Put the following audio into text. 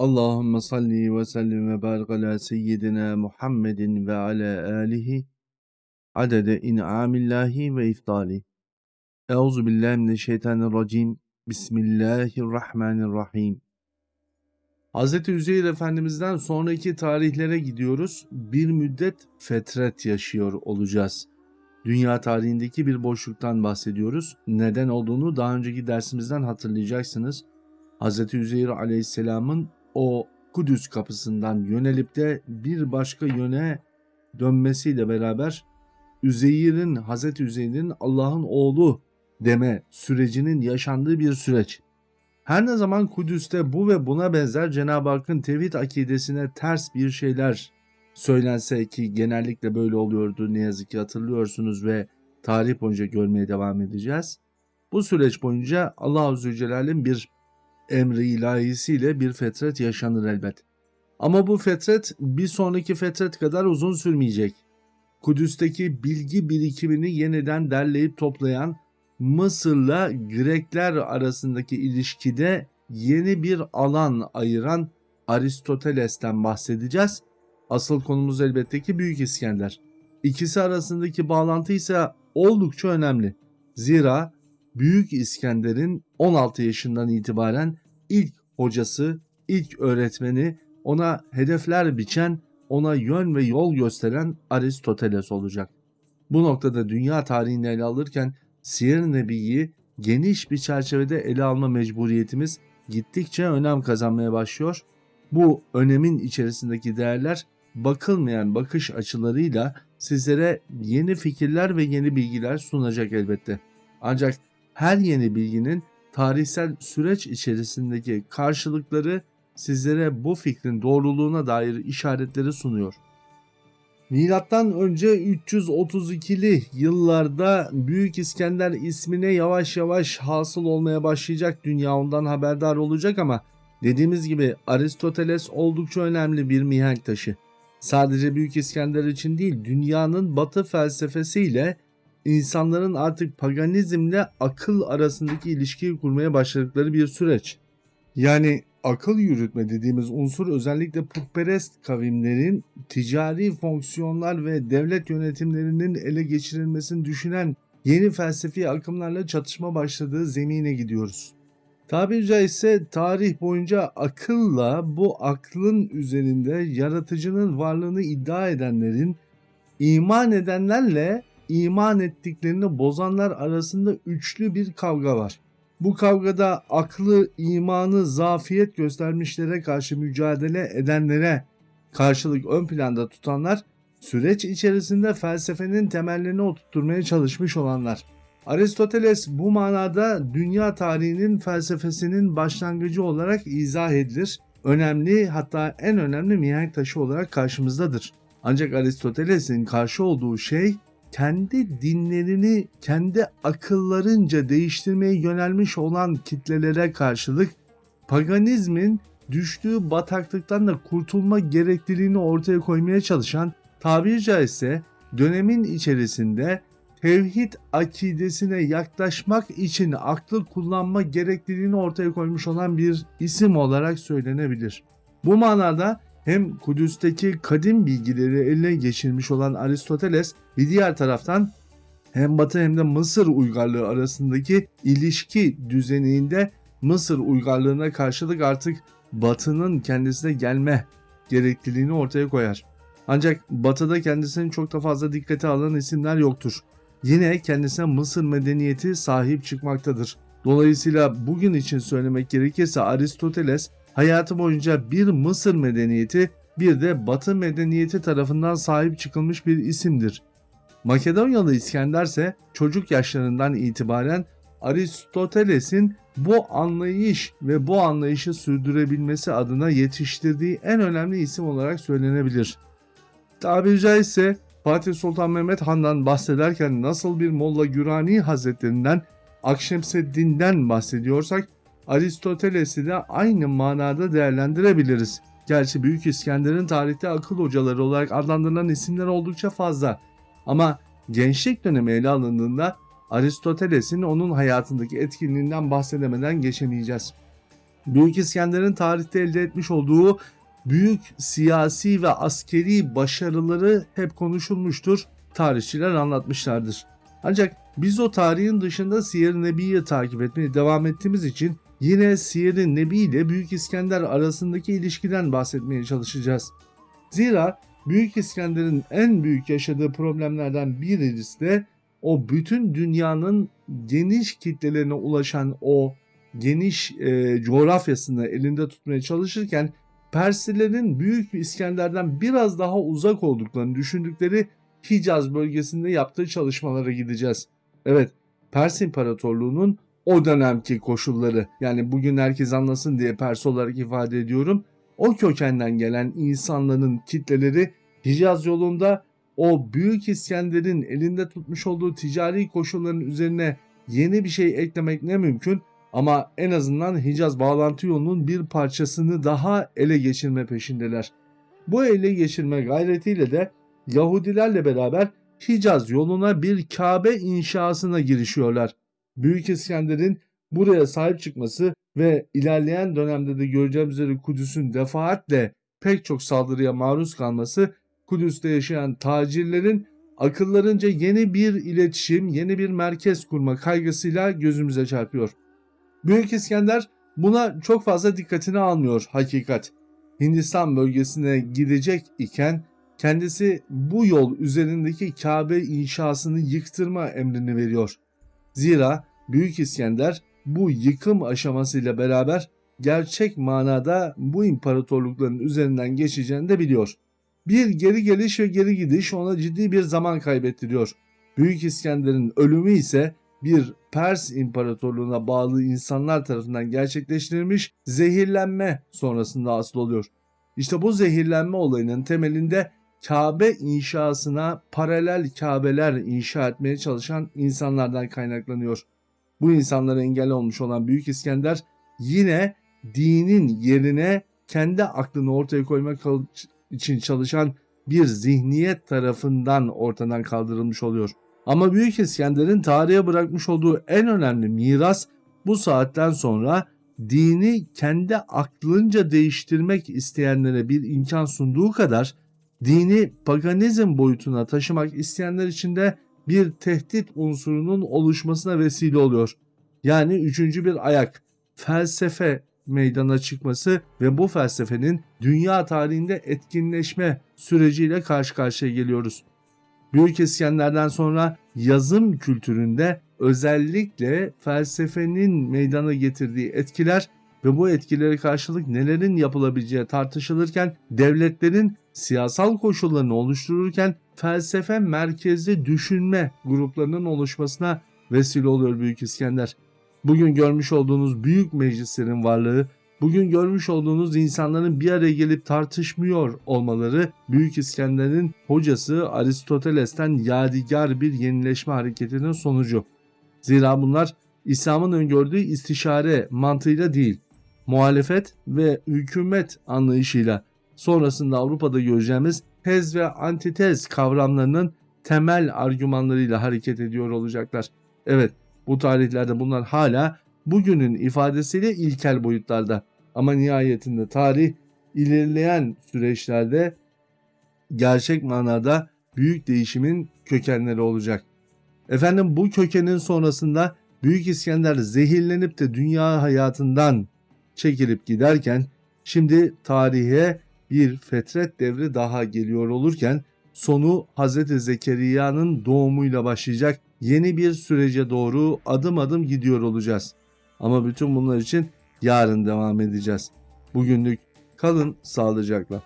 Allahümme salli ve sellim ve barik ala seyyidina Muhammedin ve ala alihi adede in'amillahi ve iftali. Euzu billahi mineşşeytanirracim. Bismillahirrahmanirrahim. Hz. Üzeyir Efendimiz'den sonraki tarihlere gidiyoruz. Bir müddet fetret yaşıyor olacağız. Dünya tarihindeki bir boşluktan bahsediyoruz. Neden olduğunu daha önceki dersimizden hatırlayacaksınız. Hz. Üzeyir Aleyhisselam'ın o Kudüs kapısından yönelip de bir başka yöne dönmesiyle beraber Üzeyr'in, Hazreti Üzeyr'in Allah'ın oğlu deme sürecinin yaşandığı bir süreç. Her ne zaman Kudüs'te bu ve buna benzer Cenab-ı Hakk'ın tevhid akidesine ters bir şeyler söylense ki genellikle böyle oluyordu ne yazık ki hatırlıyorsunuz ve tarih boyunca görmeye devam edeceğiz. Bu süreç boyunca Allah Azze ve Celle'nin bir emri ilahisiyle bir fetret yaşanır elbet. Ama bu fetret bir sonraki fetret kadar uzun sürmeyecek. Kudüs'teki bilgi birikimini yeniden derleyip toplayan Mısır'la Grekler arasındaki ilişkide yeni bir alan ayıran Aristoteles'ten bahsedeceğiz. Asıl konumuz elbette ki Büyük İskender. İkisi arasındaki bağlantı ise oldukça önemli. Zira Büyük İskender'in 16 yaşından itibaren ilk hocası, ilk öğretmeni, ona hedefler biçen, ona yön ve yol gösteren Aristoteles olacak. Bu noktada dünya tarihini ele alırken Siyer Nebi'yi geniş bir çerçevede ele alma mecburiyetimiz gittikçe önem kazanmaya başlıyor. Bu önemin içerisindeki değerler bakılmayan bakış açılarıyla sizlere yeni fikirler ve yeni bilgiler sunacak elbette. Ancak her yeni bilginin tarihsel süreç içerisindeki karşılıkları sizlere bu fikrin doğruluğuna dair işaretleri sunuyor. Milattan önce 332'li yıllarda Büyük İskender ismine yavaş yavaş hasıl olmaya başlayacak dünya ondan haberdar olacak ama dediğimiz gibi Aristoteles oldukça önemli bir mihenk taşı. Sadece Büyük İskender için değil dünyanın batı felsefesiyle insanların artık paganizmle akıl arasındaki ilişkiyi kurmaya başladıkları bir süreç. Yani akıl yürütme dediğimiz unsur özellikle putperest kavimlerin ticari fonksiyonlar ve devlet yönetimlerinin ele geçirilmesini düşünen yeni felsefi akımlarla çatışma başladığı zemine gidiyoruz. Tabiri caizse tarih boyunca akılla bu aklın üzerinde yaratıcının varlığını iddia edenlerin iman edenlerle iman ettiklerini bozanlar arasında üçlü bir kavga var. Bu kavgada aklı, imanı, zafiyet göstermişlere karşı mücadele edenlere karşılık ön planda tutanlar, süreç içerisinde felsefenin temellerini oturtmaya çalışmış olanlar. Aristoteles bu manada dünya tarihinin felsefesinin başlangıcı olarak izah edilir. Önemli hatta en önemli mihenk taşı olarak karşımızdadır. Ancak Aristoteles'in karşı olduğu şey kendi dinlerini kendi akıllarınca değiştirmeye yönelmiş olan kitlelere karşılık paganizmin düştüğü bataklıktan da kurtulma gerekliliğini ortaya koymaya çalışan tabiri caizse dönemin içerisinde tevhid akidesine yaklaşmak için aklı kullanma gerekliliğini ortaya koymuş olan bir isim olarak söylenebilir. Bu manada hem Kudüs'teki kadim bilgileri eline geçirmiş olan Aristoteles bir diğer taraftan hem Batı hem de Mısır uygarlığı arasındaki ilişki düzeninde Mısır uygarlığına karşılık artık Batı'nın kendisine gelme gerekliliğini ortaya koyar. Ancak Batı'da kendisinin çok da fazla dikkate alan isimler yoktur. Yine kendisine Mısır medeniyeti sahip çıkmaktadır. Dolayısıyla bugün için söylemek gerekirse Aristoteles hayatı boyunca bir Mısır medeniyeti bir de Batı medeniyeti tarafından sahip çıkılmış bir isimdir. Makedonyalı İskender ise çocuk yaşlarından itibaren Aristoteles'in bu anlayış ve bu anlayışı sürdürebilmesi adına yetiştirdiği en önemli isim olarak söylenebilir. Tabiri caizse Fatih Sultan Mehmet Han'dan bahsederken nasıl bir Molla Gürani Hazretlerinden Akşemseddin'den bahsediyorsak Aristoteles'i de aynı manada değerlendirebiliriz. Gerçi Büyük İskender'in tarihte akıl hocaları olarak adlandırılan isimler oldukça fazla. Ama gençlik dönemi ele alındığında Aristoteles'in onun hayatındaki etkinliğinden bahsedemeden geçemeyeceğiz. Büyük İskender'in tarihte elde etmiş olduğu büyük siyasi ve askeri başarıları hep konuşulmuştur. Tarihçiler anlatmışlardır. Ancak biz o tarihin dışında Siyer-i Nebi'yi takip etmeye devam ettiğimiz için yine Siyer-i Nebi ile Büyük İskender arasındaki ilişkiden bahsetmeye çalışacağız. Zira Büyük İskender'in en büyük yaşadığı problemlerden birisi de o bütün dünyanın geniş kitlelerine ulaşan o geniş e, coğrafyasını elinde tutmaya çalışırken Persilerin Büyük İskender'den biraz daha uzak olduklarını düşündükleri Hicaz bölgesinde yaptığı çalışmalara gideceğiz. Evet, Pers İmparatorluğu'nun o dönemki koşulları yani bugün herkes anlasın diye Pers olarak ifade ediyorum. O kökenden gelen insanların kitleleri Hicaz yolunda o Büyük İskender'in elinde tutmuş olduğu ticari koşulların üzerine yeni bir şey eklemek ne mümkün ama en azından Hicaz bağlantı yolunun bir parçasını daha ele geçirme peşindeler. Bu ele geçirme gayretiyle de Yahudilerle beraber Hicaz yoluna bir Kabe inşasına girişiyorlar. Büyük İskender'in buraya sahip çıkması ve ilerleyen dönemde de göreceğimiz üzere Kudüs'ün defaatle pek çok saldırıya maruz kalması Kudüs'te yaşayan tacirlerin akıllarınca yeni bir iletişim, yeni bir merkez kurma kaygısıyla gözümüze çarpıyor. Büyük İskender buna çok fazla dikkatini almıyor hakikat. Hindistan bölgesine gidecek iken kendisi bu yol üzerindeki Kabe inşasını yıktırma emrini veriyor. Zira Büyük İskender bu yıkım aşamasıyla beraber gerçek manada bu imparatorlukların üzerinden geçeceğini de biliyor. Bir geri geliş ve geri gidiş ona ciddi bir zaman kaybettiriyor. Büyük İskender'in ölümü ise bir Pers İmparatorluğuna bağlı insanlar tarafından gerçekleştirilmiş zehirlenme sonrasında asıl oluyor. İşte bu zehirlenme olayının temelinde Kabe inşasına paralel Kabeler inşa etmeye çalışan insanlardan kaynaklanıyor. Bu insanlara engel olmuş olan Büyük İskender yine dinin yerine kendi aklını ortaya koymak için çalışan bir zihniyet tarafından ortadan kaldırılmış oluyor. Ama Büyük İskender'in tarihe bırakmış olduğu en önemli miras bu saatten sonra dini kendi aklınca değiştirmek isteyenlere bir imkan sunduğu kadar dini paganizm boyutuna taşımak isteyenler için de bir tehdit unsurunun oluşmasına vesile oluyor. Yani üçüncü bir ayak, felsefe meydana çıkması ve bu felsefenin dünya tarihinde etkinleşme süreciyle karşı karşıya geliyoruz. Büyük İskender'den sonra yazım kültüründe özellikle felsefenin meydana getirdiği etkiler ve bu etkilere karşılık nelerin yapılabileceği tartışılırken devletlerin siyasal koşullarını oluştururken felsefe merkezli düşünme gruplarının oluşmasına vesile oluyor Büyük İskender. Bugün görmüş olduğunuz büyük meclislerin varlığı, bugün görmüş olduğunuz insanların bir araya gelip tartışmıyor olmaları Büyük İskender'in hocası Aristoteles'ten yadigar bir yenileşme hareketinin sonucu. Zira bunlar İslam'ın öngördüğü istişare mantığıyla değil, muhalefet ve hükümet anlayışıyla sonrasında Avrupa'da göreceğimiz tez ve antitez kavramlarının temel argümanlarıyla hareket ediyor olacaklar. Evet bu tarihlerde bunlar hala bugünün ifadesiyle ilkel boyutlarda ama nihayetinde tarih ilerleyen süreçlerde gerçek manada büyük değişimin kökenleri olacak. Efendim bu kökenin sonrasında Büyük İskender zehirlenip de dünya hayatından çekilip giderken şimdi tarihe bir fetret devri daha geliyor olurken sonu Hz. Zekeriya'nın doğumuyla başlayacak yeni bir sürece doğru adım adım gidiyor olacağız. Ama bütün bunlar için yarın devam edeceğiz. Bugünlük kalın sağlıcakla.